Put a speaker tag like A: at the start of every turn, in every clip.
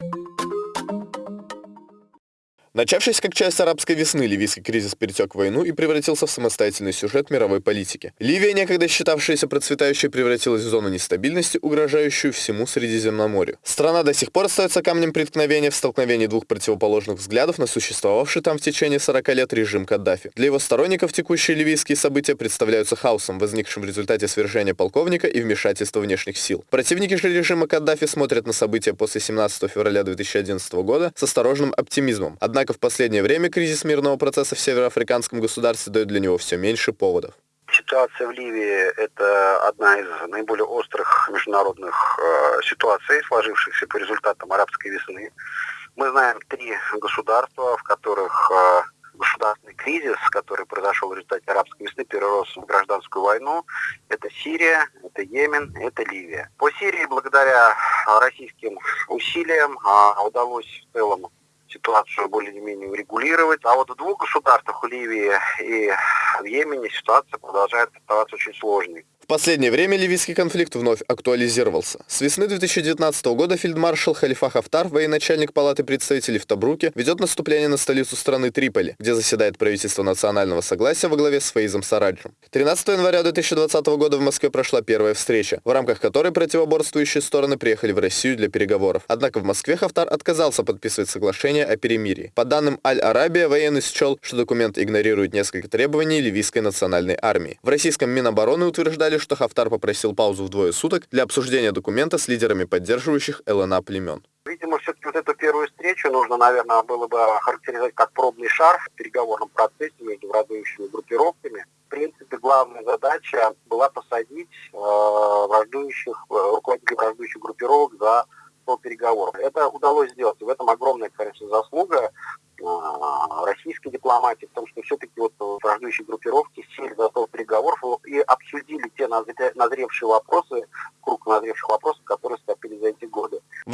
A: you Начавшись как часть арабской весны, ливийский кризис перетек в войну и превратился в самостоятельный сюжет мировой политики. Ливия, некогда считавшаяся процветающей, превратилась в зону нестабильности, угрожающую всему Средиземноморью. Страна до сих пор остается камнем преткновения в столкновении двух противоположных взглядов на существовавший там в течение 40 лет режим Каддафи. Для его сторонников текущие ливийские события представляются хаосом, возникшим в результате свержения полковника и вмешательства внешних сил. Противники же режима Каддафи смотрят на события после 17 февраля 2011 года с осторожным оптимизмом. Однако Однако в последнее время кризис мирного процесса в североафриканском государстве дает для него все меньше поводов.
B: Ситуация в Ливии – это одна из наиболее острых международных э, ситуаций, сложившихся по результатам арабской весны. Мы знаем три государства, в которых э, государственный кризис, который произошел в результате арабской весны, перерос в гражданскую войну. Это Сирия, это Йемен, это Ливия. По Сирии благодаря российским усилиям э, удалось в целом ситуацию более-менее урегулировать. А вот в двух государствах, в Ливии и в Йемене, ситуация продолжает оставаться очень сложной
A: последнее время ливийский конфликт вновь актуализировался. С весны 2019 года фельдмаршал Халифа Хафтар, военачальник Палаты представителей в Табруке, ведет наступление на столицу страны Триполи, где заседает правительство национального согласия во главе с Фаизом Сараджем. 13 января 2020 года в Москве прошла первая встреча, в рамках которой противоборствующие стороны приехали в Россию для переговоров. Однако в Москве Хафтар отказался подписывать соглашение о перемирии. По данным Аль-Арабия, военный счел, что документ игнорирует несколько требований ливийской национальной армии. В российском Минобороны утверждали, что Хафтар попросил паузу в двое суток для обсуждения документа с лидерами поддерживающих ЛНА племен.
B: Видимо, все-таки вот эту первую встречу нужно, наверное, было бы охарактеризовать как пробный шар в переговорном процессе между враждующими группировками. В принципе, главная задача была посадить э, враждующих, э, руководителей враждующих группировок за стол переговоров. Это удалось сделать. И в этом огромная, конечно, заслуга а, российской дипломатии, в том, что все-таки вот враждующие группировки сели за стол переговоров и обсудили те назревшие вопросы,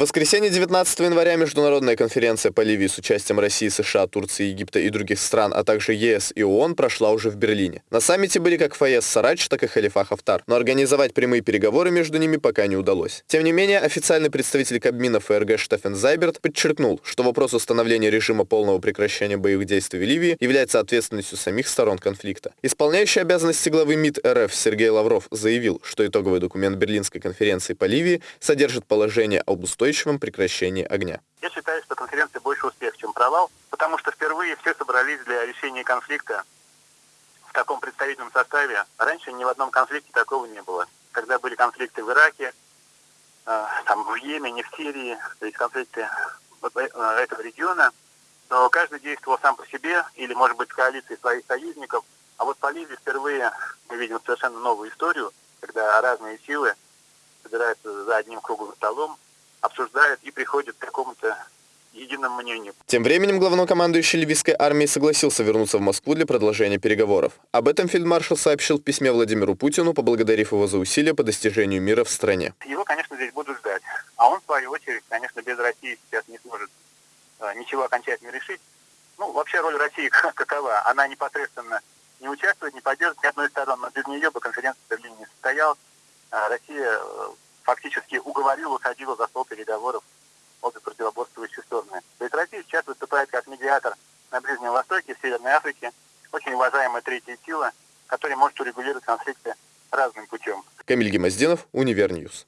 A: воскресенье 19 января международная конференция по Ливии с участием России, США, Турции, Египта и других стран, а также ЕС и ООН прошла уже в Берлине. На саммите были как Фаез Сарач, так и Халифа Хафтар, но организовать прямые переговоры между ними пока не удалось. Тем не менее, официальный представитель Кабмина ФРГ Штефен Зайберт подчеркнул, что вопрос установления режима полного прекращения боевых действий в Ливии является ответственностью самих сторон конфликта. Исполняющий обязанности главы МИД РФ Сергей Лавров заявил, что итоговый документ Берлинской конференции по Ливии содержит положение об устойчивом прекращении огня.
C: Я считаю, что конференция больше успех, чем провал, потому что впервые все собрались для решения конфликта в таком представительном составе. Раньше ни в одном конфликте такого не было. Когда были конфликты в Ираке, э, там, в Йемене, в Сирии, то есть конфликты э, этого региона, то каждый действовал сам по себе или, может быть, в коалиции своих союзников. А вот по Ливии впервые мы видим совершенно новую историю, когда разные силы собираются за одним круглым столом, обсуждают и приходят к какому-то единому мнению.
A: Тем временем главнокомандующий ливийской армии согласился вернуться в Москву для продолжения переговоров. Об этом фельдмаршал сообщил в письме Владимиру Путину, поблагодарив его за усилия по достижению мира в стране.
C: Его, конечно, здесь будут ждать. А он, в свою очередь, конечно, без России сейчас не сможет э, ничего окончательно решить. Ну, вообще роль России какова? Она непосредственно не участвует, не поддерживает ни одной стороны, но без нее бы конференция в Берлине не состоялась. А Россия э, фактически уговорила, уходила за стол переговоров обе противоборствующие стороны. То есть Россия сейчас выступает как медиатор на Ближнем Востоке, в Северной Африке, очень уважаемая третья сила, которая может урегулировать конфликты разным путем.
A: Камиль Гемоздинов, UniverNews.